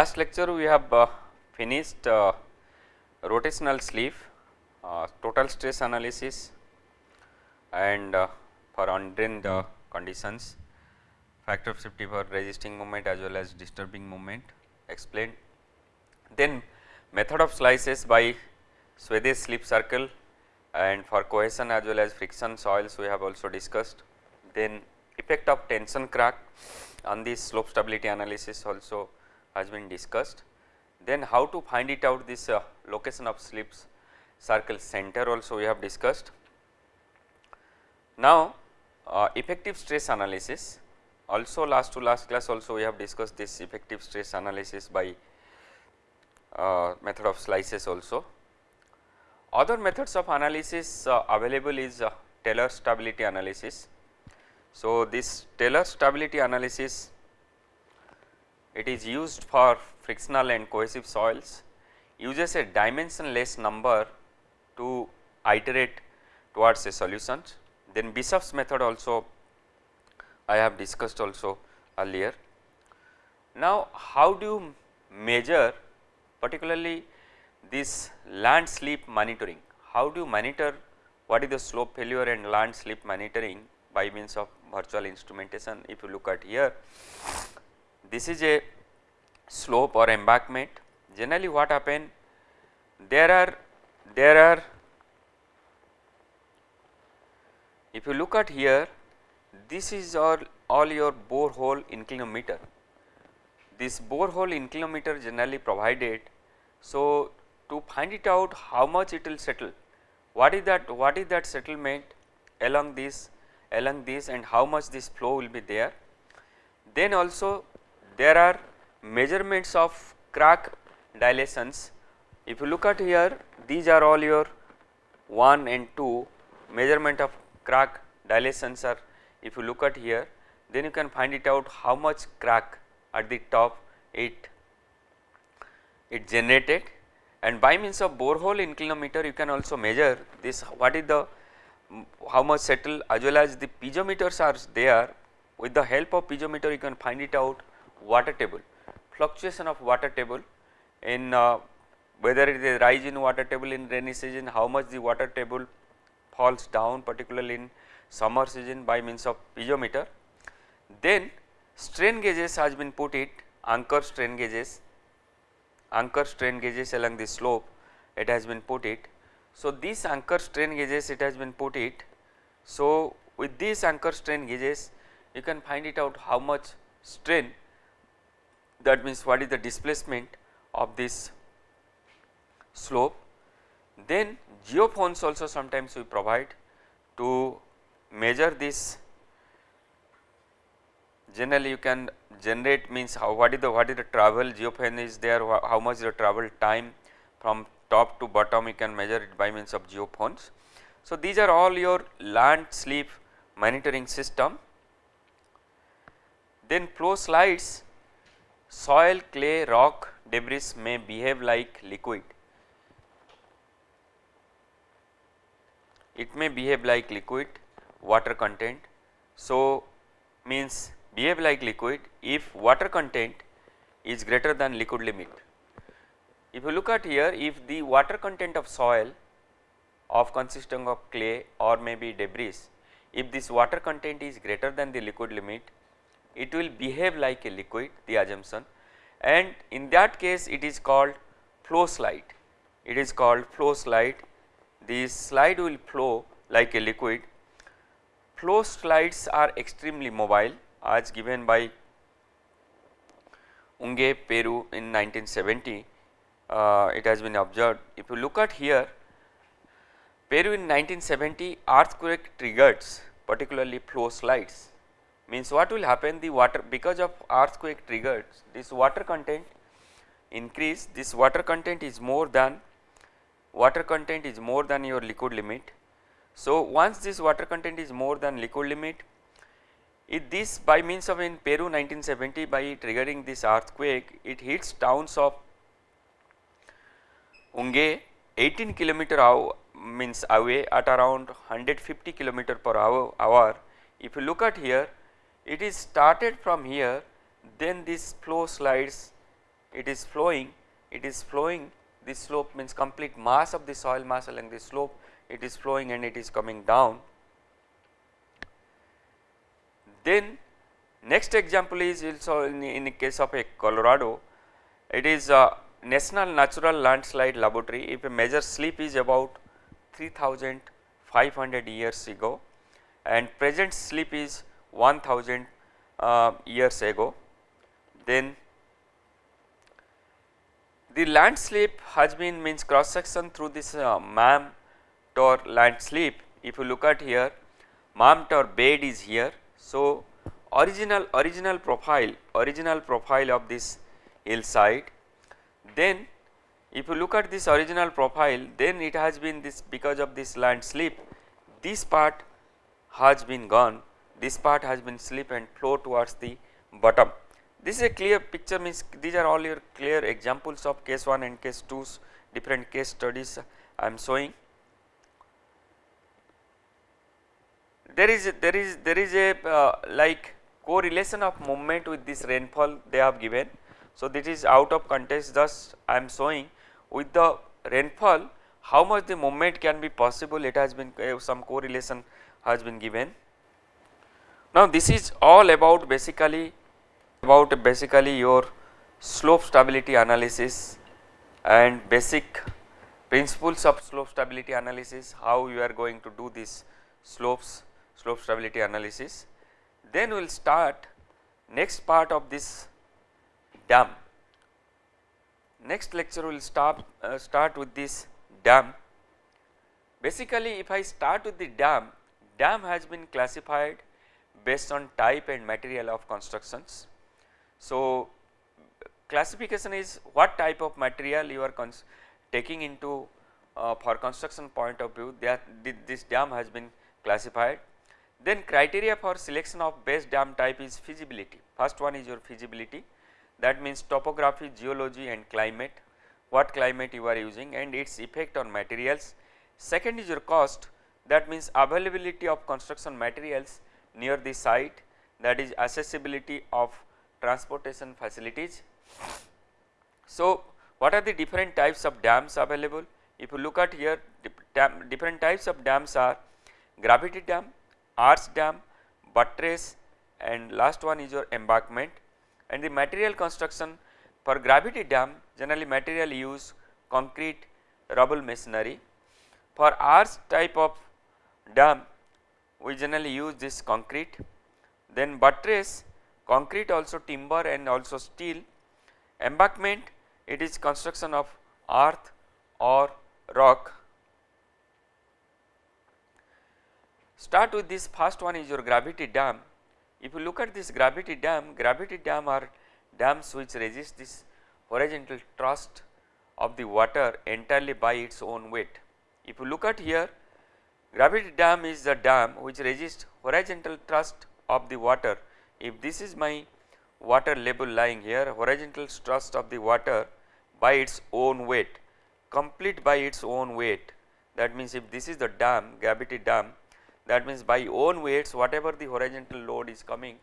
last lecture we have uh, finished uh, rotational sleeve, uh, total stress analysis and uh, for undrained uh, conditions, factor of safety for resisting moment as well as disturbing moment explained. Then method of slices by Swedish slip circle and for cohesion as well as friction soils we have also discussed. Then effect of tension crack on this slope stability analysis also has been discussed. Then how to find it out this uh, location of slips circle center also we have discussed. Now uh, effective stress analysis also last to last class also we have discussed this effective stress analysis by uh, method of slices also. Other methods of analysis uh, available is uh, Taylor stability analysis. So, this Taylor stability analysis it is used for frictional and cohesive soils uses a dimensionless number to iterate towards a solution. Then Bishop's method also I have discussed also earlier. Now, how do you measure particularly this land slip monitoring? How do you monitor what is the slope failure and land slip monitoring by means of virtual instrumentation? If you look at here, this is a slope or embankment. Generally what happen? There are, there are, if you look at here, this is all, all your borehole inclinometer. This borehole inclinometer generally provided. So, to find it out how much it will settle, what is that, what is that settlement along this, along this and how much this flow will be there. Then also there are measurements of crack dilations. If you look at here, these are all your 1 and 2 measurement of crack dilations are if you look at here then you can find it out how much crack at the top it it generated and by means of borehole inclinometer you can also measure this what is the how much settle as well as the piezometers are there with the help of piezometer you can find it out water table fluctuation of water table in uh, whether it is rise in water table in rainy season how much the water table falls down particularly in summer season by means of piezometer. Then strain gauges has been put it anchor strain gauges, anchor strain gauges along the slope it has been put it. So, these anchor strain gauges it has been put it. So, with these anchor strain gauges you can find it out how much strain that means what is the displacement of this slope. Then geophones also sometimes we provide to measure this generally you can generate means how what is the what is the travel geophone is there how much is the travel time from top to bottom you can measure it by means of geophones. So, these are all your land slip monitoring system. Then flow slides soil clay rock debris may behave like liquid it may behave like liquid water content. So, means behave like liquid if water content is greater than liquid limit. If you look at here if the water content of soil of consisting of clay or maybe debris, if this water content is greater than the liquid limit, it will behave like a liquid the assumption and in that case it is called flow slide. It is called flow slide. This slide will flow like a liquid flow slides are extremely mobile as given by Yungay Peru in 1970 uh, it has been observed. If you look at here Peru in 1970 earthquake triggers particularly flow slides means what will happen the water because of earthquake triggers this water content increase this water content is more than water content is more than your liquid limit so, once this water content is more than liquid limit, it this by means of in Peru 1970 by triggering this earthquake, it hits towns of Yungay 18 kilometer hour means away at around 150 kilometer per hour, hour. If you look at here, it is started from here, then this flow slides it is flowing it is flowing this slope means complete mass of the soil mass along the slope it is flowing and it is coming down. Then next example is also in, in the case of a Colorado it is a National Natural Landslide Laboratory if a major slip is about 3500 years ago and present slip is 1000 uh, years ago then the land slip has been means cross section through this uh, MAM Tor land slip. If you look at here, MAM Tor bed is here. So, original original profile original profile of this hillside. Then, if you look at this original profile, then it has been this because of this land slip. This part has been gone. This part has been slip and flow towards the bottom. This is a clear picture means these are all your clear examples of case 1 and case 2's different case studies I am showing. There is there is there is a uh, like correlation of movement with this rainfall they have given. So, this is out of context thus I am showing with the rainfall how much the movement can be possible it has been uh, some correlation has been given. Now, this is all about basically about basically your slope stability analysis and basic principles of slope stability analysis how you are going to do this slopes slope stability analysis. Then we will start next part of this dam. Next lecture we will start uh, start with this dam. Basically if I start with the dam, dam has been classified based on type and material of constructions so, classification is what type of material you are taking into uh, for construction point of view that this dam has been classified. Then criteria for selection of best dam type is feasibility. First one is your feasibility that means topography, geology and climate, what climate you are using and its effect on materials. Second is your cost that means availability of construction materials near the site that is accessibility of transportation facilities. So, what are the different types of dams available? If you look at here different types of dams are gravity dam, arch dam, buttress and last one is your embankment and the material construction for gravity dam generally material use concrete rubble masonry. For arch type of dam we generally use this concrete then buttress concrete also timber and also steel. Embankment it is construction of earth or rock. Start with this first one is your gravity dam. If you look at this gravity dam, gravity dam are dams which resist this horizontal thrust of the water entirely by its own weight. If you look at here, gravity dam is the dam which resists horizontal thrust of the water. If this is my water level lying here horizontal thrust of the water by its own weight complete by its own weight. That means if this is the dam gravity dam that means by own weights whatever the horizontal load is coming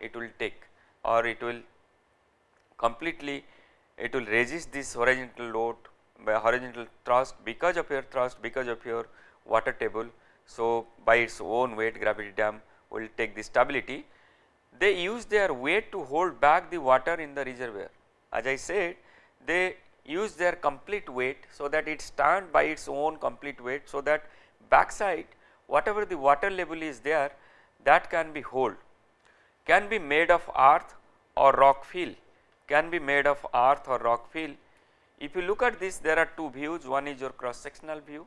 it will take or it will completely it will resist this horizontal load by horizontal thrust because of your thrust because of your water table. So, by its own weight gravity dam will take the stability they use their weight to hold back the water in the reservoir. As I said they use their complete weight so that it stand by its own complete weight so that backside whatever the water level is there that can be hold can be made of earth or rock fill can be made of earth or rock fill. If you look at this there are two views one is your cross sectional view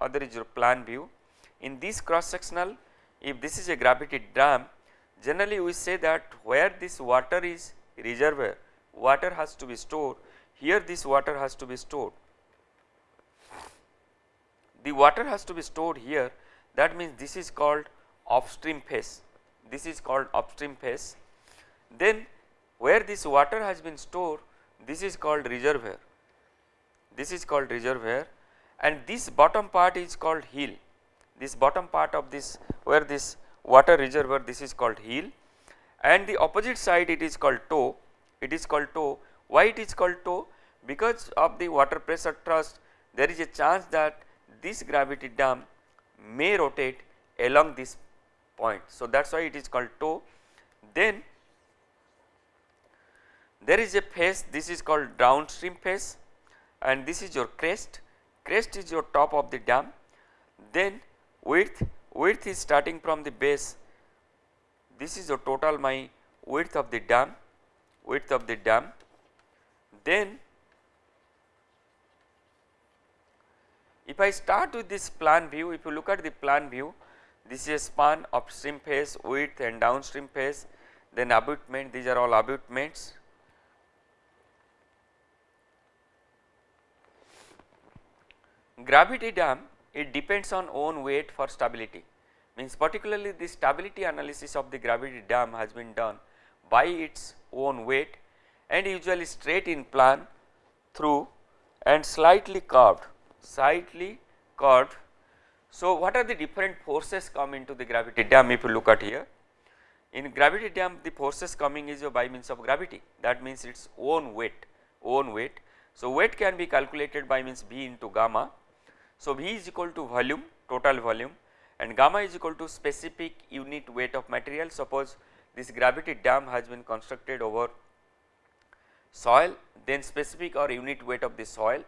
other is your plan view. In this cross sectional if this is a gravity dam Generally we say that where this water is reservoir, water has to be stored, here this water has to be stored. The water has to be stored here that means this is called upstream phase, this is called upstream phase. Then where this water has been stored this is called reservoir, this is called reservoir and this bottom part is called hill, this bottom part of this where this water reservoir this is called hill and the opposite side it is called toe, it is called toe. Why it is called toe? Because of the water pressure thrust there is a chance that this gravity dam may rotate along this point. So, that is why it is called toe. Then there is a face. This is called downstream face. And this is your crest, crest is your top of the dam. Then width, width is starting from the base, this is your total my width of the dam, width of the dam. Then if I start with this plan view, if you look at the plan view, this is a span upstream face, width and downstream face, then abutment, these are all abutments Gravity dam it depends on own weight for stability means particularly the stability analysis of the gravity dam has been done by its own weight and usually straight in plan through and slightly curved slightly curved. So, what are the different forces come into the gravity dam if you look at here in gravity dam the forces coming is by means of gravity that means its own weight own weight. So, weight can be calculated by means B into gamma so, V is equal to volume total volume and gamma is equal to specific unit weight of material. Suppose this gravity dam has been constructed over soil then specific or unit weight of the soil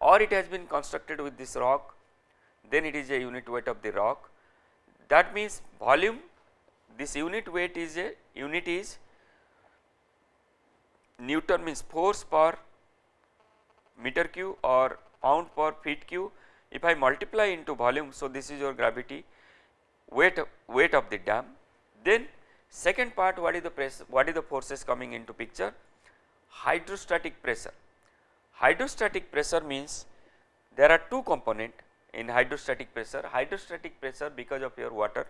or it has been constructed with this rock then it is a unit weight of the rock. That means volume this unit weight is a unit is Newton means force per meter cube or pound per feet cube if I multiply into volume, so this is your gravity weight weight of the dam. Then second part what is the press what is the forces coming into picture? Hydrostatic pressure. Hydrostatic pressure means there are two component in hydrostatic pressure. Hydrostatic pressure because of your water,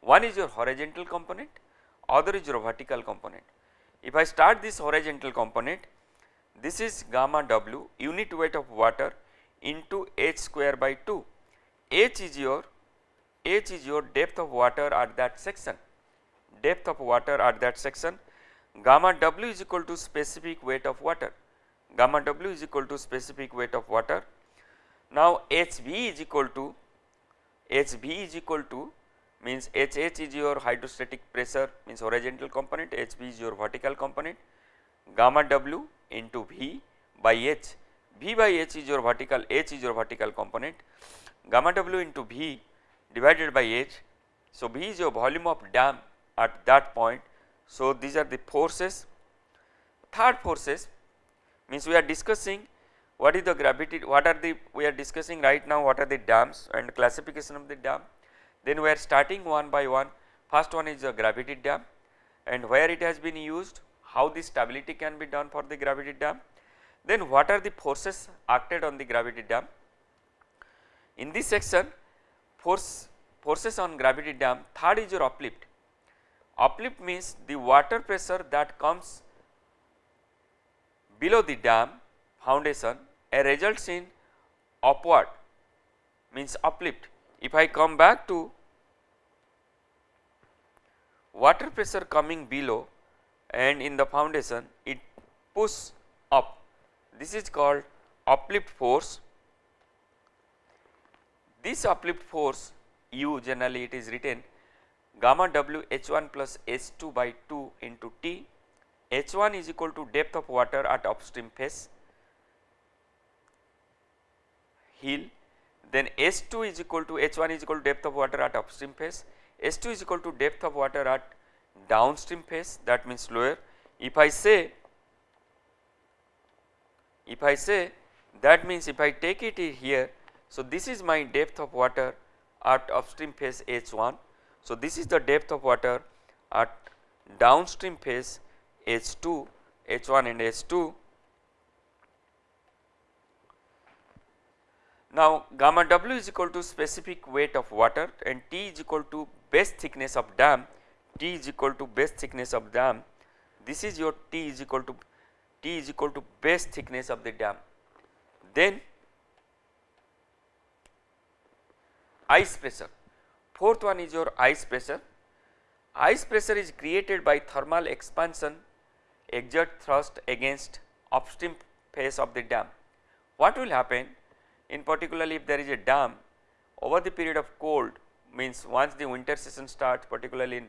one is your horizontal component, other is your vertical component. If I start this horizontal component, this is gamma W unit weight of water into h square by 2. h is your h is your depth of water at that section, depth of water at that section, gamma w is equal to specific weight of water, gamma w is equal to specific weight of water. Now hv is equal to hv is equal to means hh is your hydrostatic pressure means horizontal component, hv is your vertical component, gamma w into v by h V by H is your vertical, H is your vertical component, gamma W into V divided by H. So, V is your volume of dam at that point. So, these are the forces. Third forces means we are discussing what is the gravity, what are the, we are discussing right now what are the dams and classification of the dam. Then we are starting one by one, first one is the gravity dam and where it has been used, how the stability can be done for the gravity dam then what are the forces acted on the gravity dam? In this section force forces on gravity dam third is your uplift. Uplift means the water pressure that comes below the dam foundation and results in upward means uplift. If I come back to water pressure coming below and in the foundation it push up this is called uplift force. This uplift force u generally it is written gamma w h1 plus h2 by 2 into t. H1 is equal to depth of water at upstream face hill. Then h2 is equal to h1 is equal to depth of water at upstream face h2 is equal to depth of water at downstream face that means lower. If I say if I say that means if I take it here, so this is my depth of water at upstream phase H1. So, this is the depth of water at downstream phase H2, H1 and H2. Now, gamma W is equal to specific weight of water and T is equal to base thickness of dam, T is equal to base thickness of dam. This is your T is equal to Is equal to base thickness of the dam. Then ice pressure, fourth one is your ice pressure. Ice pressure is created by thermal expansion exert thrust against upstream face of the dam. What will happen in particularly if there is a dam over the period of cold means once the winter season starts particularly in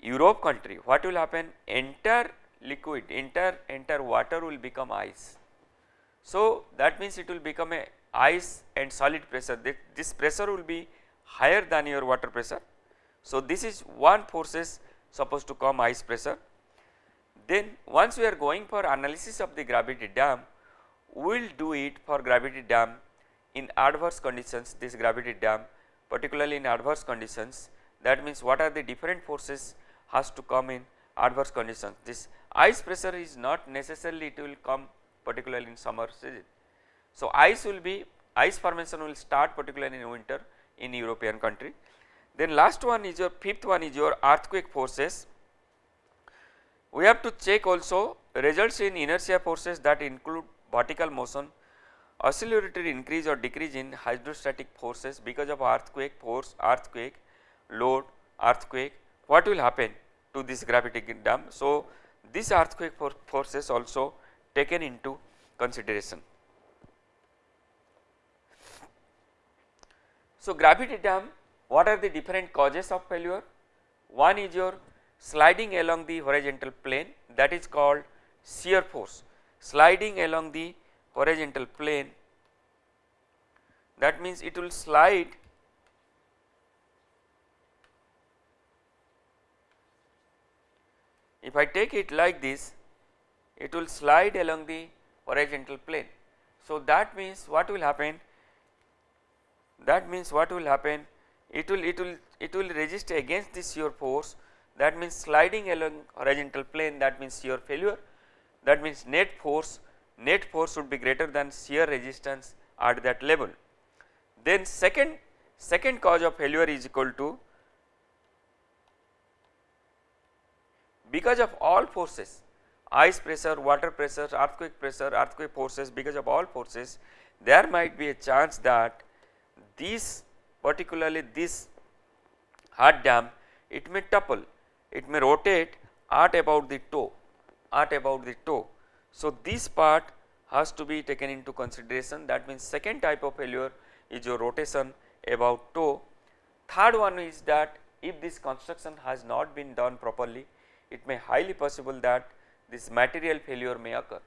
Europe country what will happen entire liquid enter entire water will become ice. So, that means it will become a ice and solid pressure this pressure will be higher than your water pressure. So, this is one forces supposed to come ice pressure. Then once we are going for analysis of the gravity dam, we will do it for gravity dam in adverse conditions this gravity dam particularly in adverse conditions that means what are the different forces has to come in adverse conditions. This ice pressure is not necessarily it will come particularly in summer season. So, ice will be ice formation will start particularly in winter in European country. Then last one is your fifth one is your earthquake forces. We have to check also results in inertia forces that include vertical motion, oscillatory increase or decrease in hydrostatic forces because of earthquake force, earthquake, load, earthquake, what will happen to this gravity dam. So, this earthquake for forces also taken into consideration. So, gravity dam what are the different causes of failure? One is your sliding along the horizontal plane that is called shear force sliding along the horizontal plane that means it will slide if I take it like this it will slide along the horizontal plane. So, that means what will happen that means what will happen it will it will it will resist against this shear force that means sliding along horizontal plane that means shear failure that means net force net force should be greater than shear resistance at that level. Then second second cause of failure is equal to because of all forces ice pressure, water pressure, earthquake pressure, earthquake forces because of all forces there might be a chance that these particularly this hard dam it may topple, it may rotate at about the toe, at about the toe. So, this part has to be taken into consideration that means second type of failure is your rotation about toe. Third one is that if this construction has not been done properly it may highly possible that this material failure may occur.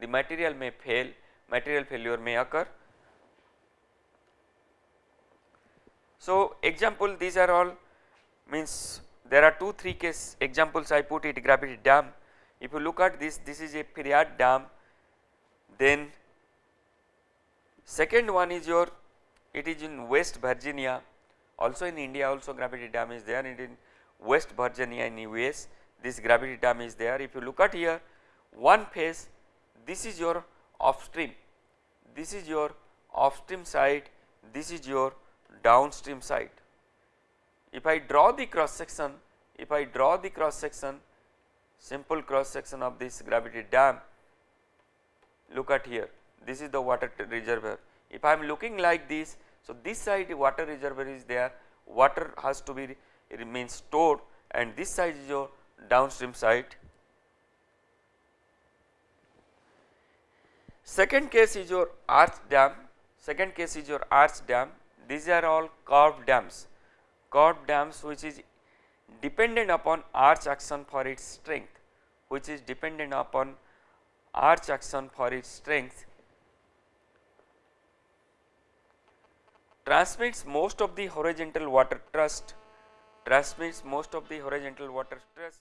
The material may fail, material failure may occur. So, example these are all means there are 2 3 case examples I put it gravity dam. If you look at this, this is a Peirard dam then second one is your it is in West Virginia also in India also gravity dam is there it in West Virginia in US this gravity dam is there. If you look at here one phase this is your upstream, this is your upstream side, this is your downstream side. If I draw the cross section, if I draw the cross section simple cross section of this gravity dam look at here this is the water reservoir. If I am looking like this so this side water reservoir is there water has to be remain stored and this side is your downstream side. Second case is your arch dam, second case is your arch dam, these are all curved dams, curved dams which is dependent upon arch action for its strength, which is dependent upon arch action for its strength. Transmits most of the horizontal water thrust transmits most of the horizontal water thrust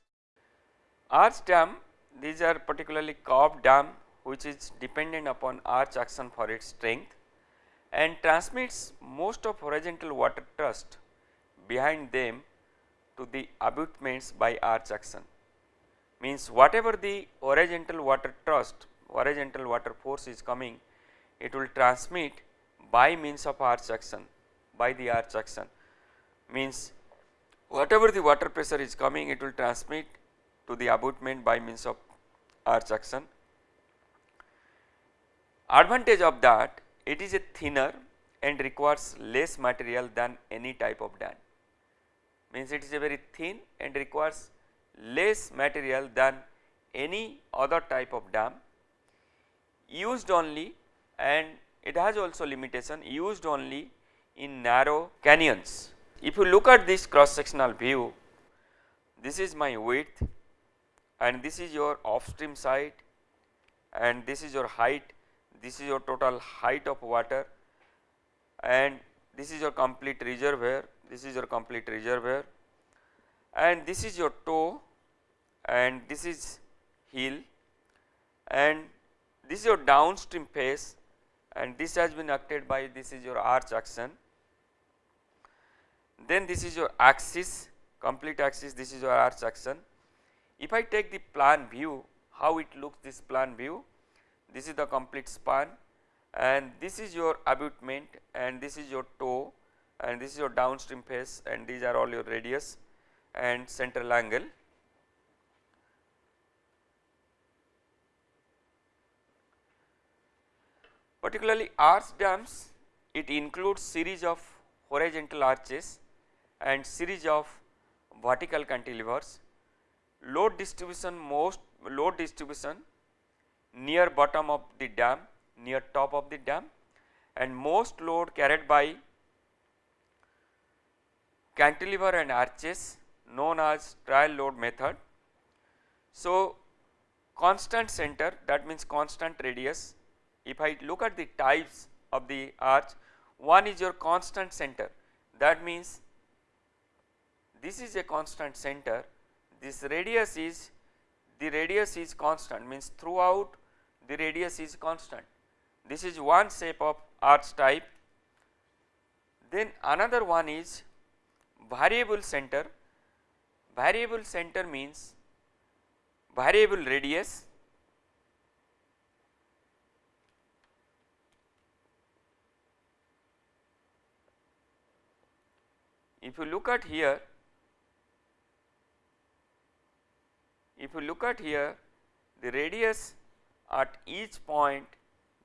Arch dam these are particularly curved dam which is dependent upon arch action for its strength and transmits most of horizontal water thrust behind them to the abutments by arch action. Means whatever the horizontal water thrust, horizontal water force is coming, it will transmit by means of arch action, by the arch action. Means whatever the water pressure is coming, it will transmit to the abutment by means of arch action. Advantage of that it is a thinner and requires less material than any type of dam means it is a very thin and requires less material than any other type of dam used only and it has also limitation used only in narrow canyons. If you look at this cross sectional view, this is my width and this is your upstream side and this is your height, this is your total height of water and this is your complete reservoir, this is your complete reservoir and this is your toe and this is hill and this is your downstream face and this has been acted by this is your arch action. Then this is your axis complete axis this is your arch action. If I take the plan view how it looks this plan view this is the complete span and this is your abutment and this is your toe and this is your downstream face and these are all your radius and central angle. Particularly arch dams it includes series of horizontal arches and series of vertical cantilevers. Load distribution most load distribution near bottom of the dam near top of the dam and most load carried by cantilever and arches known as trial load method. So, constant center that means constant radius. If I look at the types of the arch one is your constant center. That means this is a constant center this radius is the radius is constant means throughout the radius is constant. This is one shape of arch type. Then another one is variable center. Variable center means variable radius. If you look at here if you look at here the radius at each point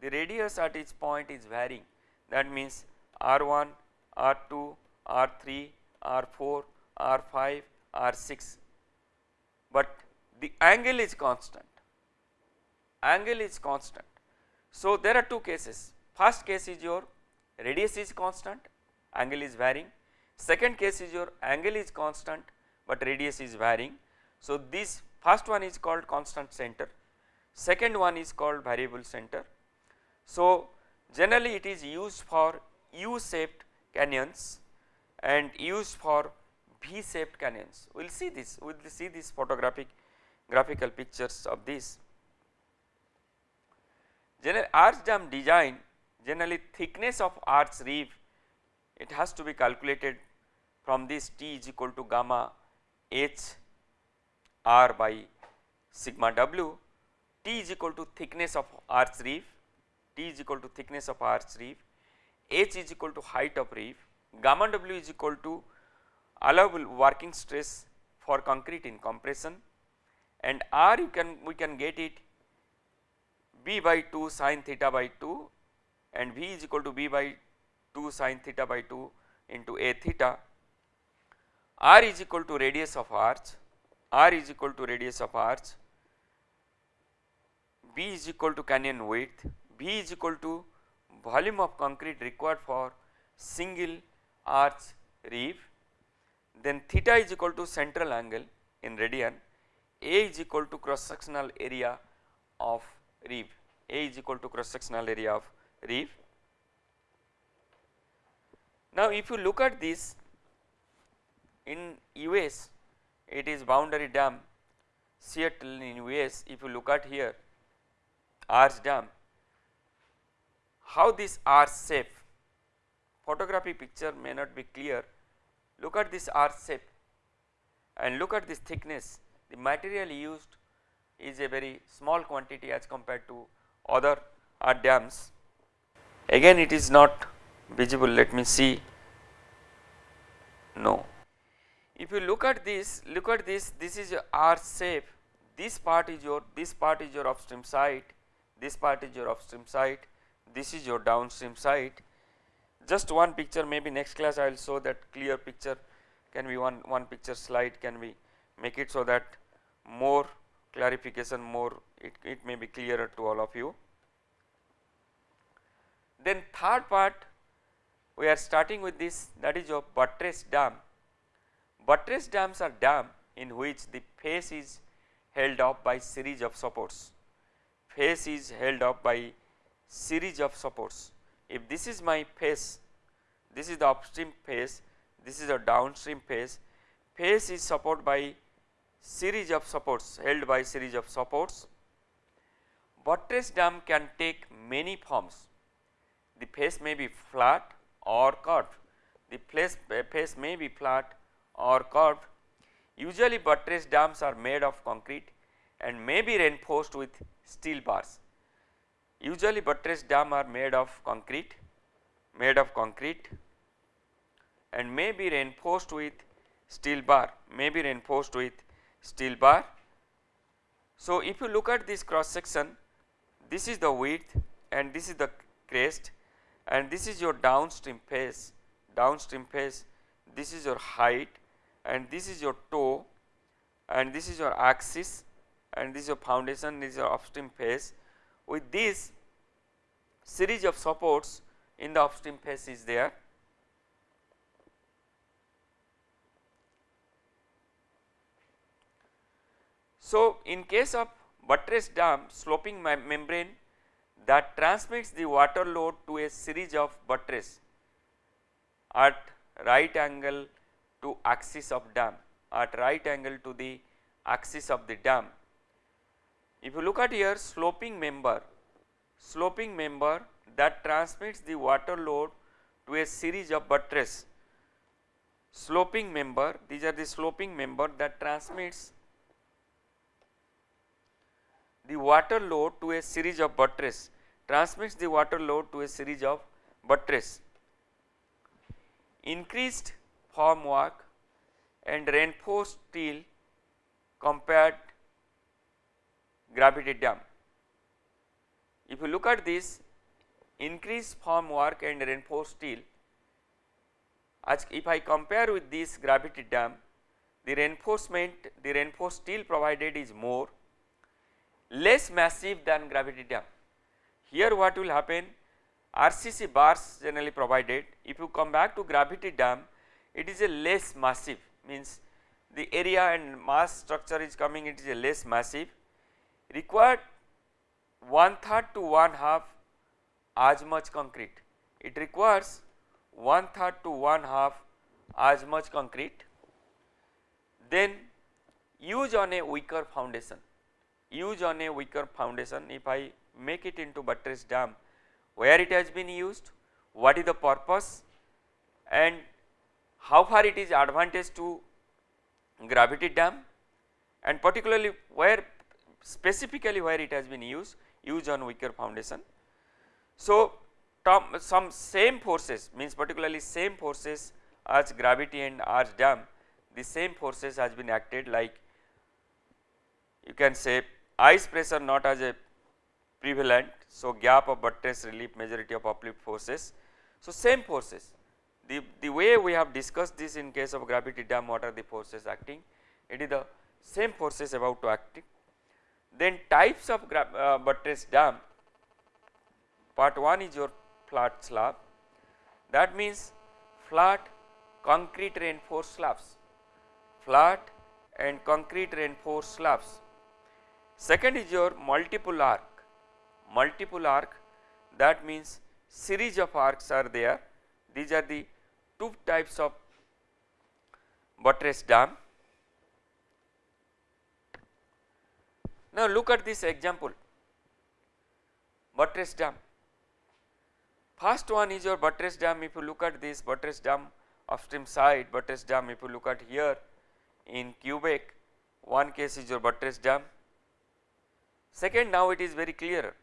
the radius at each point is varying. That means r1 r2 r3 r4 r5 R6, but the angle is constant, angle is constant. So, there are two cases, first case is your radius is constant, angle is varying, second case is your angle is constant, but radius is varying. So, this first one is called constant center, second one is called variable center. So, generally it is used for U shaped canyons and used for V shaped canyons. We will see this, we will see these photographic graphical pictures of this. General arch dam design generally thickness of arch reef it has to be calculated from this T is equal to gamma H R by sigma W T is equal to thickness of arch reef T is equal to thickness of arch reef H is equal to height of reef gamma W is equal to allowable working stress for concrete in compression and R you can we can get it B by 2 sin theta by 2 and V is equal to B by 2 sin theta by 2 into A theta. R is equal to radius of arch, R is equal to radius of arch, B is equal to canyon width, b is equal to volume of concrete required for single arch reef. Then theta is equal to central angle in radian, A is equal to cross sectional area of reef, A is equal to cross sectional area of reef. Now, if you look at this in US it is boundary dam Seattle in US if you look at here arch dam. How this arch shape? Photography picture may not be clear. Look at this arch shape and look at this thickness. The material used is a very small quantity as compared to other arch dams. Again it is not visible. Let me see. No. If you look at this look at this this is your arch shape. This part is your this part is your upstream side this part is your upstream side this is your downstream side just one picture maybe next class I will show that clear picture. Can be one, one picture slide? Can we make it so that more clarification more it, it may be clearer to all of you. Then third part we are starting with this that is your buttress dam. Buttress dams are dam in which the face is held up by series of supports. Face is held up by series of supports. If this is my face, this is the upstream face, this is a downstream face, face is supported by series of supports held by series of supports. Buttress dam can take many forms. The face may be flat or curved. The face, face may be flat or curved. Usually buttress dams are made of concrete and may be reinforced with steel bars. Usually buttress dam are made of concrete, made of concrete and may be reinforced with steel bar, may be reinforced with steel bar. So, if you look at this cross section, this is the width and this is the crest and this is your downstream face, downstream face, this is your height and this is your toe and this is your axis and this is your foundation, this is your upstream face. With this series of supports in the upstream face is there. So, in case of buttress dam sloping membrane that transmits the water load to a series of buttress at right angle to axis of dam at right angle to the axis of the dam. If you look at here sloping member, sloping member that transmits the water load to a series of buttress, sloping member these are the sloping member that transmits the water load to a series of buttress transmits the water load to a series of buttress. Increased formwork and reinforced steel compared gravity dam. If you look at this increased formwork and reinforced steel as if I compare with this gravity dam the reinforcement the reinforced steel provided is more less massive than gravity dam. Here what will happen RCC bars generally provided if you come back to gravity dam it is a less massive means the area and mass structure is coming it is a less massive. Required one third to one half as much concrete. It requires one third to one half as much concrete. Then use on a weaker foundation. Use on a weaker foundation. If I make it into buttress dam where it has been used, what is the purpose? And how far it is advantage to gravity dam and particularly where specifically where it has been used, used on weaker foundation. So, some same forces means particularly same forces as gravity and arch dam, the same forces has been acted like you can say ice pressure not as a prevalent. So, gap of buttress relief majority of uplift forces. So, same forces the, the way we have discussed this in case of gravity dam what are the forces acting? It is the same forces about to acting. Then types of uh, buttress dam. Part 1 is your flat slab. That means flat concrete reinforced slabs. Flat and concrete reinforced slabs. Second is your multiple arc, multiple arc that means series of arcs are there. These are the two types of buttress dam. Now look at this example buttress dam. First one is your buttress dam if you look at this buttress dam upstream side buttress dam if you look at here in Quebec one case is your buttress dam Second now it is very clear.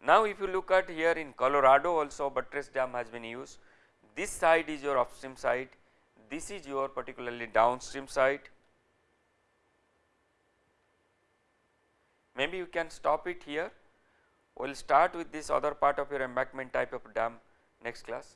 Now if you look at here in Colorado also buttress dam has been used. This side is your upstream side, this is your particularly downstream side. Maybe you can stop it here. We will start with this other part of your embankment type of dam next class.